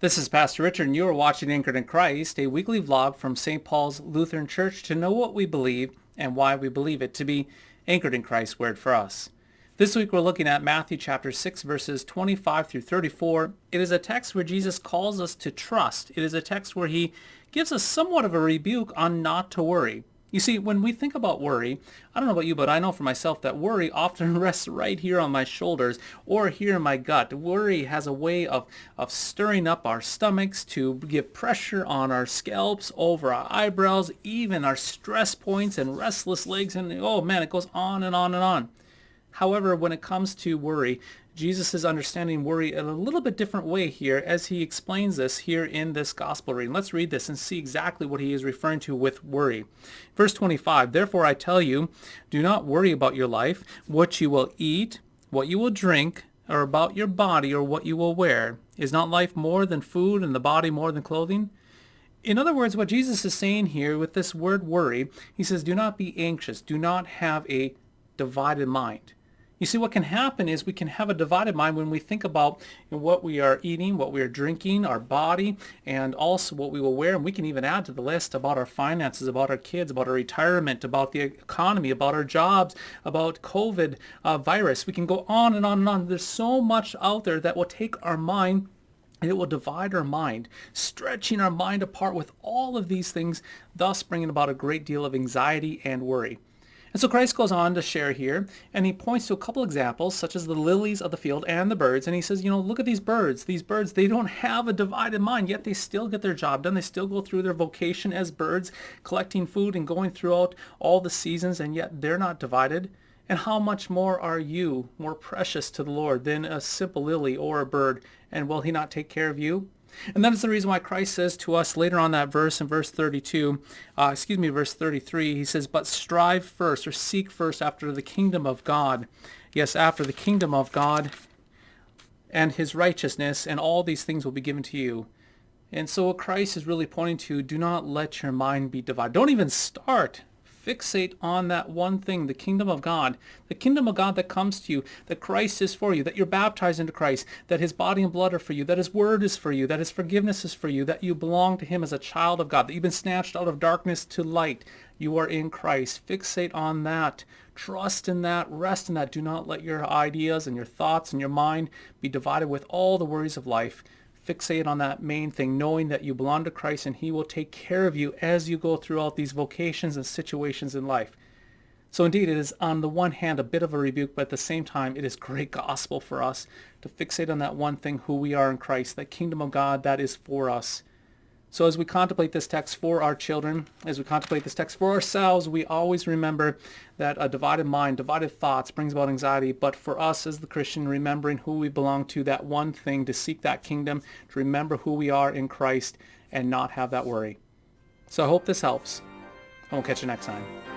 This is Pastor Richard, and you are watching Anchored in Christ, a weekly vlog from St. Paul's Lutheran Church to know what we believe and why we believe it to be anchored in Christ's word for us. This week we're looking at Matthew chapter 6 verses 25 through 34. It is a text where Jesus calls us to trust. It is a text where he gives us somewhat of a rebuke on not to worry. You see, when we think about worry, I don't know about you, but I know for myself that worry often rests right here on my shoulders or here in my gut. Worry has a way of, of stirring up our stomachs to give pressure on our scalps, over our eyebrows, even our stress points and restless legs, and oh man, it goes on and on and on. However, when it comes to worry, Jesus is understanding worry in a little bit different way here as he explains this here in this gospel reading. Let's read this and see exactly what he is referring to with worry. Verse 25, Therefore I tell you, do not worry about your life, what you will eat, what you will drink, or about your body or what you will wear. Is not life more than food and the body more than clothing? In other words, what Jesus is saying here with this word worry, he says, do not be anxious. Do not have a divided mind. You see, what can happen is we can have a divided mind when we think about you know, what we are eating, what we are drinking, our body, and also what we will wear. And we can even add to the list about our finances, about our kids, about our retirement, about the economy, about our jobs, about COVID uh, virus. We can go on and on and on. There's so much out there that will take our mind and it will divide our mind, stretching our mind apart with all of these things, thus bringing about a great deal of anxiety and worry. And so Christ goes on to share here, and he points to a couple examples, such as the lilies of the field and the birds, and he says, you know, look at these birds. These birds, they don't have a divided mind, yet they still get their job done. They still go through their vocation as birds, collecting food and going throughout all the seasons, and yet they're not divided. And how much more are you more precious to the Lord than a simple lily or a bird? And will he not take care of you? And that is the reason why Christ says to us later on that verse in verse 32, uh, excuse me, verse 33, he says, but strive first or seek first after the kingdom of God. Yes, after the kingdom of God and his righteousness, and all these things will be given to you. And so what Christ is really pointing to, do not let your mind be divided. Don't even start fixate on that one thing, the kingdom of God, the kingdom of God that comes to you, that Christ is for you, that you're baptized into Christ, that his body and blood are for you, that his word is for you, that his forgiveness is for you, that you belong to him as a child of God, that you've been snatched out of darkness to light. You are in Christ. Fixate on that. Trust in that. Rest in that. Do not let your ideas and your thoughts and your mind be divided with all the worries of life fixate on that main thing, knowing that you belong to Christ and he will take care of you as you go throughout these vocations and situations in life. So indeed, it is on the one hand a bit of a rebuke, but at the same time, it is great gospel for us to fixate on that one thing, who we are in Christ, that kingdom of God that is for us. So as we contemplate this text for our children, as we contemplate this text for ourselves, we always remember that a divided mind, divided thoughts brings about anxiety. But for us as the Christian, remembering who we belong to, that one thing, to seek that kingdom, to remember who we are in Christ and not have that worry. So I hope this helps. And we'll catch you next time.